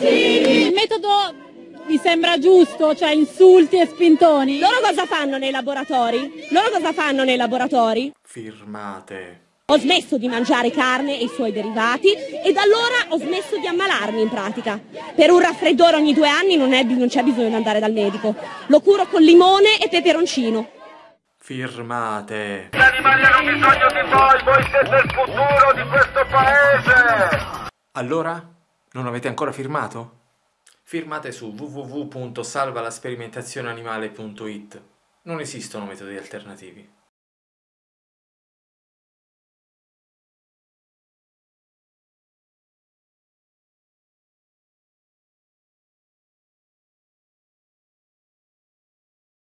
Il metodo vi sembra giusto, cioè insulti e spintoni? Loro cosa fanno nei laboratori? Loro cosa fanno nei laboratori? Firmate. Ho smesso di mangiare carne e i suoi derivati e da allora ho smesso di ammalarmi in pratica. Per un raffreddore ogni due anni non, è- non c'è bisogno di andare dal medico. Lo curo con limone e peperoncino. Firmate. Gli animali hanno bisogno di voi, voi siete il futuro di questo! Allora? Non avete ancora firmato? Firmate su www.salvalasperimentazione animale.it. Non esistono metodi alternativi.